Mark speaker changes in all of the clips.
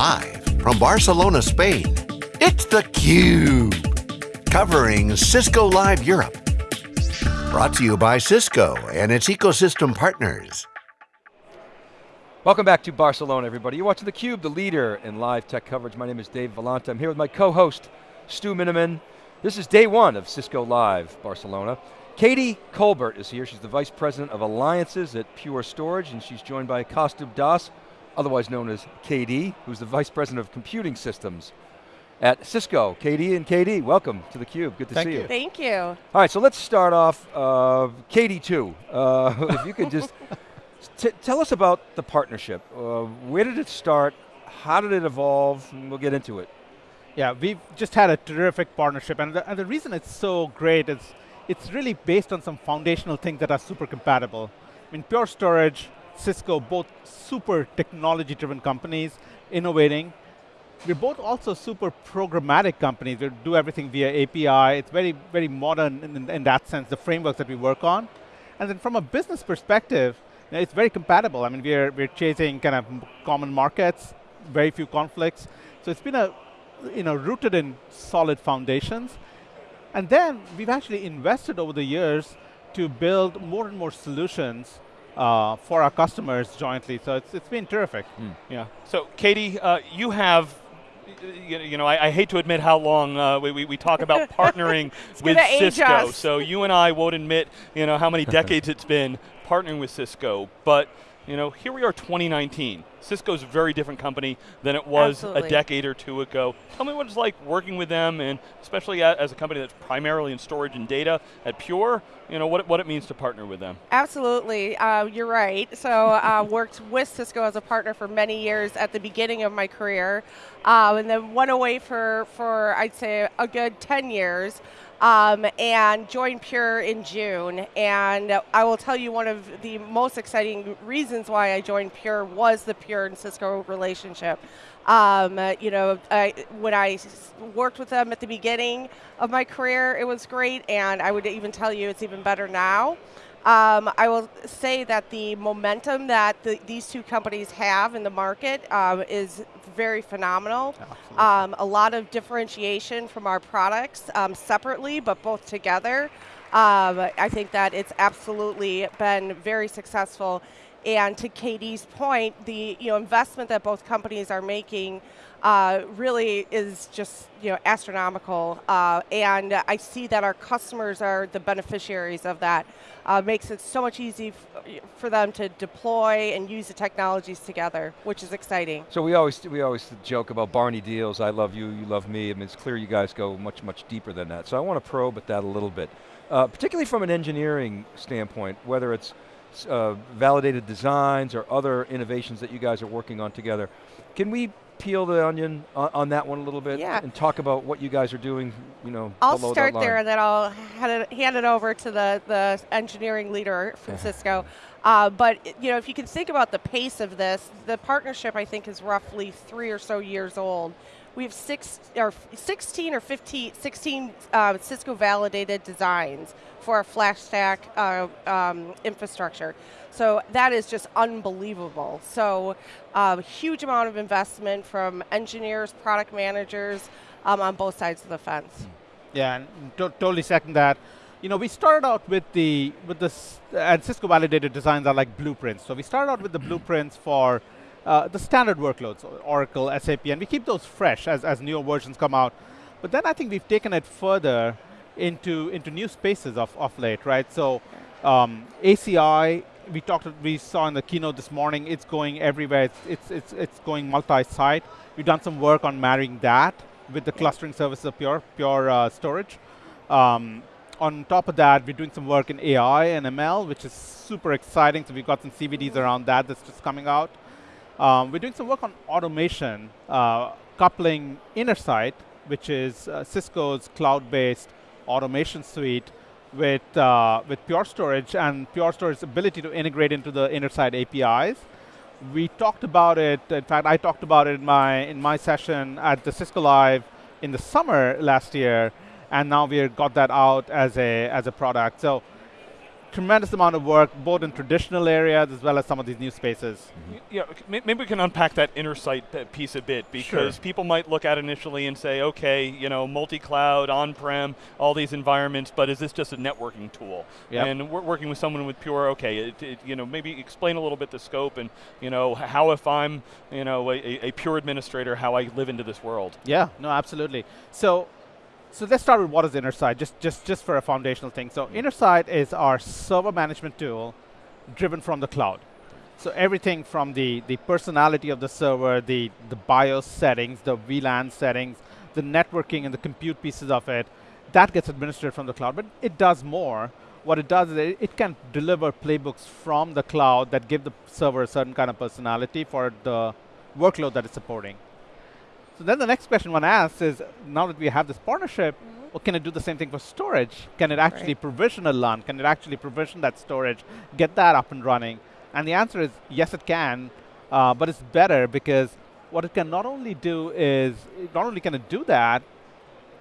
Speaker 1: Live from Barcelona, Spain, it's theCUBE. Covering Cisco Live Europe. Brought to you by Cisco and its ecosystem partners.
Speaker 2: Welcome back to Barcelona, everybody. You're watching theCUBE, the leader in live tech coverage. My name is Dave Vellante. I'm here with my co-host, Stu Miniman. This is day one of Cisco Live Barcelona. Katie Colbert is here. She's the Vice President of Alliances at Pure Storage, and she's joined by Kaustubh Das, otherwise known as KD, who's the Vice President of Computing Systems at Cisco. KD and KD, welcome to theCUBE, good to
Speaker 3: Thank
Speaker 2: see
Speaker 3: you.
Speaker 2: you.
Speaker 4: Thank you.
Speaker 2: All right, so let's start off, uh, Katie too. Uh, if you could just tell us about the partnership. Uh, where did it start? How did it evolve? We'll get into it.
Speaker 3: Yeah, we've just had a terrific partnership, and the, and the reason it's so great is it's really based on some foundational things that are super compatible. I mean, Pure Storage, Cisco, both super technology-driven companies, innovating. We're both also super programmatic companies. We do everything via API. It's very, very modern in, in that sense, the frameworks that we work on. And then from a business perspective, you know, it's very compatible. I mean, we're, we're chasing kind of common markets, very few conflicts. So it's been a, you know, rooted in solid foundations. And then we've actually invested over the years to build more and more solutions uh, for our customers jointly. So it's, it's been terrific.
Speaker 5: Mm. Yeah. So Katie, uh, you have you know, I, I, hate to admit how long uh, we, we, talk about partnering with Cisco. So you and I won't admit, you know, how many decades it's been partnering with Cisco. But you know, here we are 2019. Cisco's a very different company than it was
Speaker 4: Absolutely.
Speaker 5: a decade or two ago. Tell me what it's like working with them and especially as a company that's primarily in storage and data at Pure, you know, what, what it means to partner with them.
Speaker 4: Absolutely, uh, you're right. So uh, worked with Cisco as a partner for many years at the beginning of my career um, and then went away for, for, I'd say, a good 10 years um, and joined Pure in June. And I will tell you one of the most exciting reasons why I joined Pure was the Pure and Cisco relationship. Um, you know, I, when I worked with them at the beginning of my career, it was great, and I would even tell you it's even better now. Um, I will say that the momentum that the, these two companies have in the market um, is very phenomenal. Um, a lot of differentiation from our products um, separately, but both together. Um, I think that it's absolutely been very successful. And to Katie's point, the you know investment that both companies are making uh, really is just you know astronomical, uh, and I see that our customers are the beneficiaries of that. Uh, makes it so much easy for them to deploy and use the technologies together, which is exciting.
Speaker 2: So we always we always joke about Barney deals. I love you, you love me. I mean, it's clear you guys go much much deeper than that. So I want to probe at that a little bit, uh, particularly from an engineering standpoint, whether it's uh, validated designs or other innovations that you guys are working on together. Can we peel the onion on, on, that one a little bit
Speaker 4: yeah.
Speaker 2: and talk about what you guys are doing, you know,
Speaker 4: I'll start there and then I'll hand it, over to the, the engineering leader from Cisco. Uh, but you know, if you can think about the pace of this, the partnership I think is roughly three or so years old. We have six, or 16 or 15, 16 uh, Cisco validated designs for our FlashStack uh, um, infrastructure. So that is just unbelievable. So uh, huge amount of investment from engineers, product managers um, on both sides of the fence.
Speaker 3: Yeah, and to totally second that. You know, we started out with the, with this, and Cisco validated designs are like blueprints. So we started out with the blueprints for uh, the standard workloads, Oracle, SAP, and we keep those fresh as, as newer versions come out. But then I think we've taken it further into, into new spaces of, of late, right? So um, ACI, we talked, we saw in the keynote this morning, it's going everywhere. It's, it's, it's, it's going multi-site. We've done some work on marrying that with the clustering services of Pure, Pure uh, Storage. Um, on top of that, we're doing some work in AI and ML, which is super exciting. So we've got some CVDs around that that's just coming out. Um, we're doing some work on automation, uh, coupling Intersight, which is uh, Cisco's cloud-based automation suite with, uh, with Pure Storage and Pure Storage's ability to integrate into the Intersight APIs. We talked about it, in fact, I talked about it in my, in my session at the Cisco Live in the summer last year, and now we've got that out as a, as a product. So tremendous amount of work, both in traditional areas as well as some of these new spaces.
Speaker 5: Mm -hmm. Yeah, maybe we can unpack that inner Intersight piece a bit because sure. people might look at it initially and say, okay, you know, multi-cloud, on-prem, all these environments, but is this just a networking tool? Yep. And we're working with someone with Pure, okay, it, it, you know, maybe explain a little bit the scope and, you know, how if I'm, you know, a, a Pure administrator, how I live into this world.
Speaker 3: Yeah, no, absolutely. So so let's start with what is Intersight, just, just, just for a foundational thing. So Intersight is our server management tool driven from the cloud. So everything from the, the personality of the server, the, the BIOS settings, the VLAN settings, the networking and the compute pieces of it, that gets administered from the cloud. But it does more. What it does is it, it can deliver playbooks from the cloud that give the server a certain kind of personality for the workload that it's supporting. So then the next question one asks is, now that we have this partnership, mm -hmm. well, can it do the same thing for storage? Can it actually right. provision a LUN? Can it actually provision that storage, get that up and running? And the answer is, yes, it can, uh, but it's better because what it can not only do is, not only can it do that,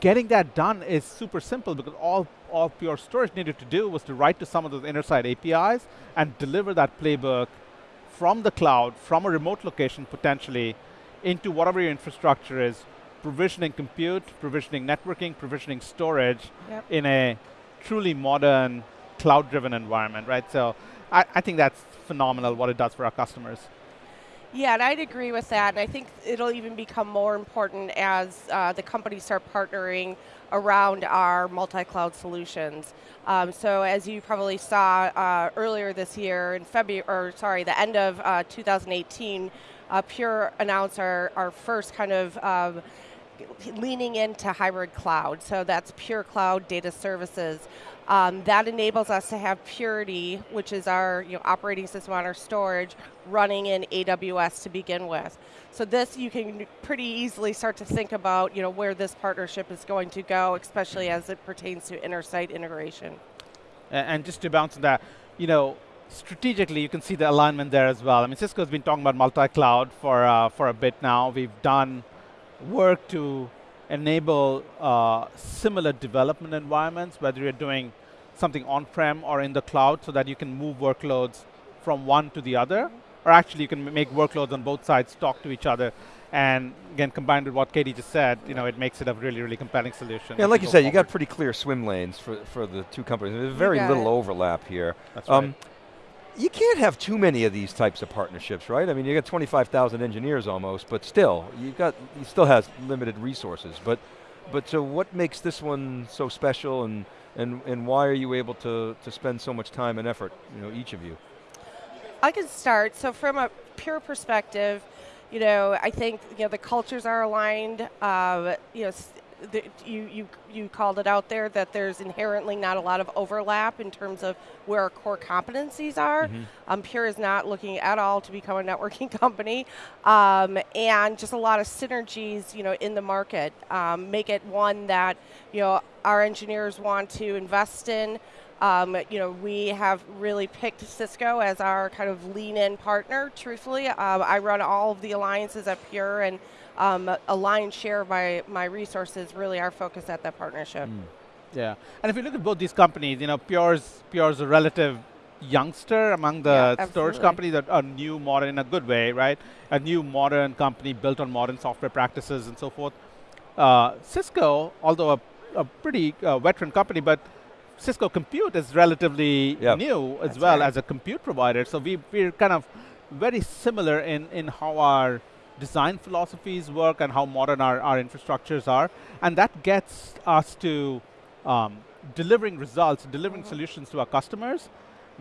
Speaker 3: getting that done is super simple because all, all Pure Storage needed to do was to write to some of those Intersight APIs and deliver that playbook from the cloud, from a remote location potentially, into whatever your infrastructure is, provisioning compute, provisioning networking, provisioning storage yep. in a truly modern cloud-driven environment, right? So I, I, think that's phenomenal what it does for our customers.
Speaker 4: Yeah, and I'd agree with that, and I think it'll even become more important as uh, the companies start partnering around our multi-cloud solutions. Um, so as you probably saw uh, earlier this year in February, or sorry, the end of uh, 2018, uh, Pure announced our, our first kind of um, leaning into hybrid cloud. So that's Pure Cloud Data Services. Um, that enables us to have Purity, which is our you know, operating system on our storage, running in AWS to begin with. So this you can pretty easily start to think about you know, where this partnership is going to go, especially as it pertains to Intersight integration.
Speaker 3: And just to bounce on that, you know, strategically, you can see the alignment there as well. I mean, Cisco's been talking about multi-cloud for, uh, for a bit now. We've done work to enable uh, similar development environments, whether you're doing something on-prem or in the cloud so that you can move workloads from one to the other, or actually you can make workloads on both sides talk to each other. And again, combined with what Katie just said, you know, it makes it a really, really compelling solution.
Speaker 2: Yeah, like you said, forward. you got pretty clear swim lanes for, for the two companies. There's very little it. overlap here.
Speaker 3: That's um, right
Speaker 2: you can't have too many of these types of partnerships, right? I mean, you got 25,000 engineers almost, but still, you've got, you still has limited resources. But, but so what makes this one so special and, and, and why are you able to, to spend so much time and effort, you know, each of you?
Speaker 4: I can start. So from a pure perspective, you know, I think you know the cultures are aligned. Uh, you know, the, you, you, you called it out there that there's inherently not a lot of overlap in terms of where our core competencies are. Mm -hmm. um, Pure is not looking at all to become a networking company, um, and just a lot of synergies, you know, in the market um, make it one that you know our engineers want to invest in. Um, you know, we have really picked Cisco as our kind of lean-in partner. Truthfully, um, I run all of the alliances at Pure, and um, a lion's share of my, my resources really are focused at that partnership. Mm.
Speaker 3: Yeah, and if you look at both these companies, you know, Pure's, Pure's a relative youngster among the yeah, storage companies that are new, modern in a good way, right? A new modern company built on modern software practices and so forth. Uh, Cisco, although a, a pretty uh, veteran company, but Cisco Compute is relatively yep. new as That's well right. as a compute provider. So we, we're kind of very similar in, in how our design philosophies work and how modern our, our infrastructures are. And that gets us to um, delivering results, delivering solutions to our customers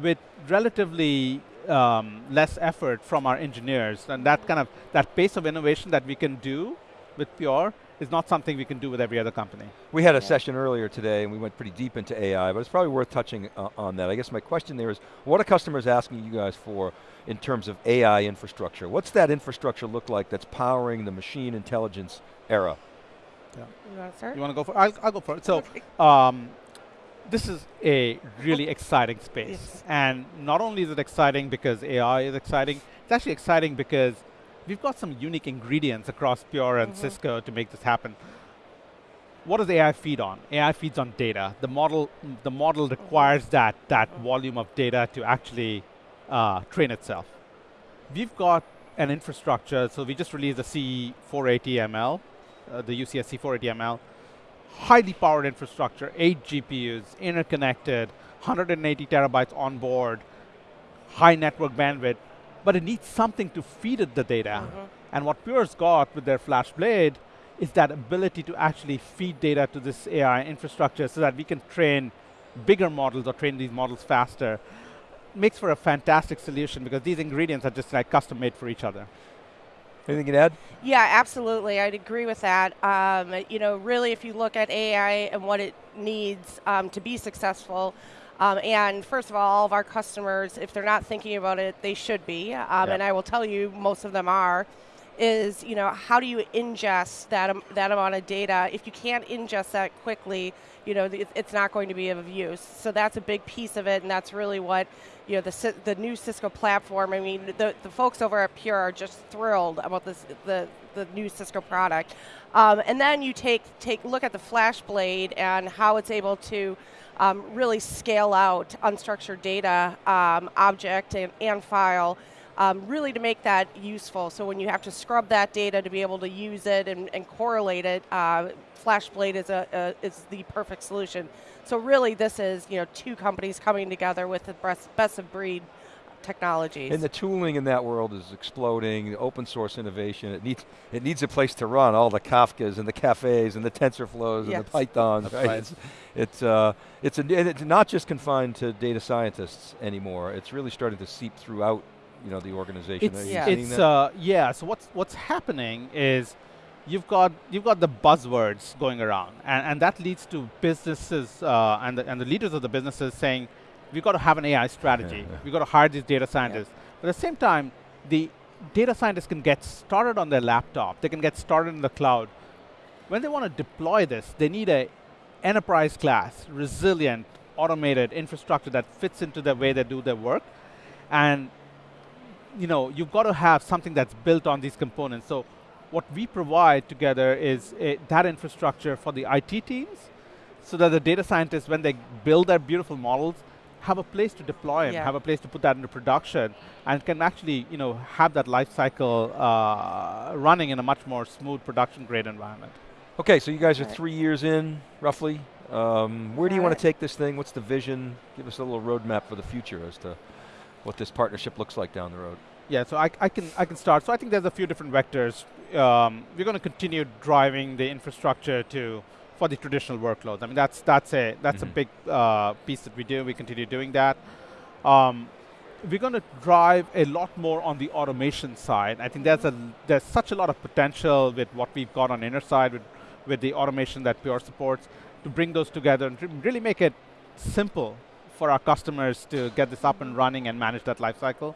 Speaker 3: with relatively um, less effort from our engineers. And that kind of, that pace of innovation that we can do with Pure is not something we can do with every other company.
Speaker 2: We had a session earlier today and we went pretty deep into AI, but it's probably worth touching uh, on that. I guess my question there is, what are customers asking you guys for in terms of AI infrastructure? What's that infrastructure look like that's powering the machine intelligence era?
Speaker 4: Yeah. You want to start?
Speaker 3: You want to go for I'll, I'll go for it. So, um, this is a really exciting space. Yes. And not only is it exciting because AI is exciting, it's actually exciting because we've got some unique ingredients across Pure and mm -hmm. Cisco to make this happen. what does AI feed on? AI feeds on data. The model, the model requires that, that volume of data to actually uh, train itself. We've got an infrastructure, so we just released the C480ML, uh, the UCS C480ML, highly powered infrastructure, eight GPUs, interconnected, 180 terabytes on board, high network bandwidth, but it needs something to feed it the data. Mm -hmm. And what Pure's got with their FlashBlade is that ability to actually feed data to this AI infrastructure so that we can train bigger models or train these models faster. Makes for a fantastic solution because these ingredients are just like custom made for each other.
Speaker 2: Anything you add?
Speaker 4: Yeah, absolutely. I'd agree with that. Um, you know, really, if you look at AI and what it needs um, to be successful, um, and first of all, all of our customers, if they're not thinking about it, they should be. Um, And I will tell you, most of them are is you know how do you ingest that um, that amount of data? If you can't ingest that quickly, you know it's not going to be of use. So that's a big piece of it, and that's really what you know the the new Cisco platform. I mean, the the folks over at Pure are just thrilled about this the the new Cisco product. Um, and then you take take look at the FlashBlade and how it's able to um, really scale out unstructured data, um, object and, and file um, really to make that useful. So when you have to scrub that data to be able to use it and, and correlate it, uh, FlashBlade is, a, a, is the perfect solution. So really this is you know two companies coming together with the best, best of breed technologies.
Speaker 2: And the tooling in that world is exploding, open source innovation, it needs, it needs a place to run, all the Kafkas and the Caffes and the TensorFlows yes. and the Pythons, right? right? It's, it's, uh, it's, a, it's not just confined to data scientists anymore, it's really starting to seep throughout you know the organization.
Speaker 3: It's, yeah. It's uh, yeah. So what's what's happening is you've got you've got the buzzwords going around, and, and that leads to businesses uh, and the, and the leaders of the businesses saying we've got to have an AI strategy. Yeah, yeah. We've got to hire these data scientists. But at the same time, the data scientists can get started on their laptop. They can get started in the cloud. When they want to deploy this, they need a enterprise class, resilient, automated infrastructure that fits into the way they do their work. And you know, you've got to have something that's built on these components. So what we provide together is a, that infrastructure for the IT teams so that the data scientists, when they build their beautiful models, have a place to deploy them, yeah. have a place to put that into production, and can actually, you know, have that life cycle uh, running in a much more smooth production-grade environment.
Speaker 2: Okay, so you guys are three years in, roughly. Um, where do you want to take this thing? What's the vision? Give us a little roadmap for the future as to what this partnership looks like down the road.
Speaker 3: Yeah, so I, I, can I can start. So I think there's a few different vectors. Um, we're going to continue driving the infrastructure to for the traditional workloads. I mean, that's that's a that's mm -hmm. a mm-hmm. big uh, piece that we do. We continue doing that. Um, we're going to drive a lot more on the automation side. I think there's a there's such a lot of potential with what we've got on Intersight with with the automation that Pure supports to bring those together and really make it simple for our customers to get this up and running and manage that lifecycle.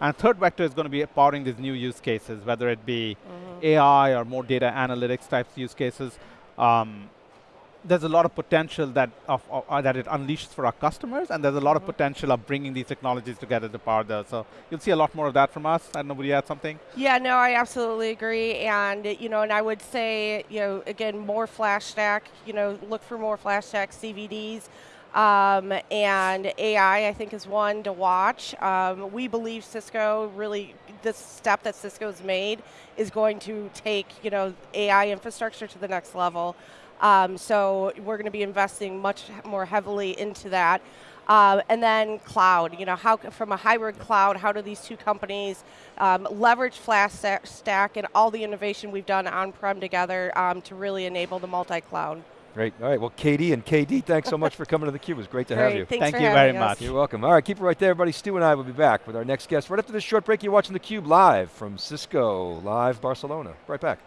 Speaker 3: And third vector is going to be powering these new use cases, whether it be mm -hmm. AI or more data analytics types use cases. Um, there's a lot of potential that of, of uh, that it unleashes for our customers, and there's a lot mm -hmm. of mm-hmm. potential of bringing these technologies together to power those. So you'll see a lot more of that from us. I don't know, would you add something?
Speaker 4: Yeah, no, I absolutely agree, and you know, and I would say, you know, again, more FlashStack. You know, look for more FlashStack CVDs. Um, and AI, I think, is one to watch. Um, we believe Cisco really, this step that Cisco's made is going to take, you know, AI infrastructure to the next level. Um, so we're going to be investing much more heavily into that. Uh, and then cloud, you know, how from a hybrid cloud, how do these two companies um, leverage Flash Stack and all the innovation we've done on-prem together um, to really enable the multi-cloud?
Speaker 2: Great. All right. Well, Katie and KD, thanks so much for coming to the Cube. It was great to
Speaker 4: great.
Speaker 2: have you.
Speaker 4: Thanks
Speaker 3: Thank you very much.
Speaker 2: You're welcome. All right, keep it right there, everybody. Stu and I will be back with our next guest right after this short break. You're watching theCUBE live from Cisco Live Barcelona. Right back.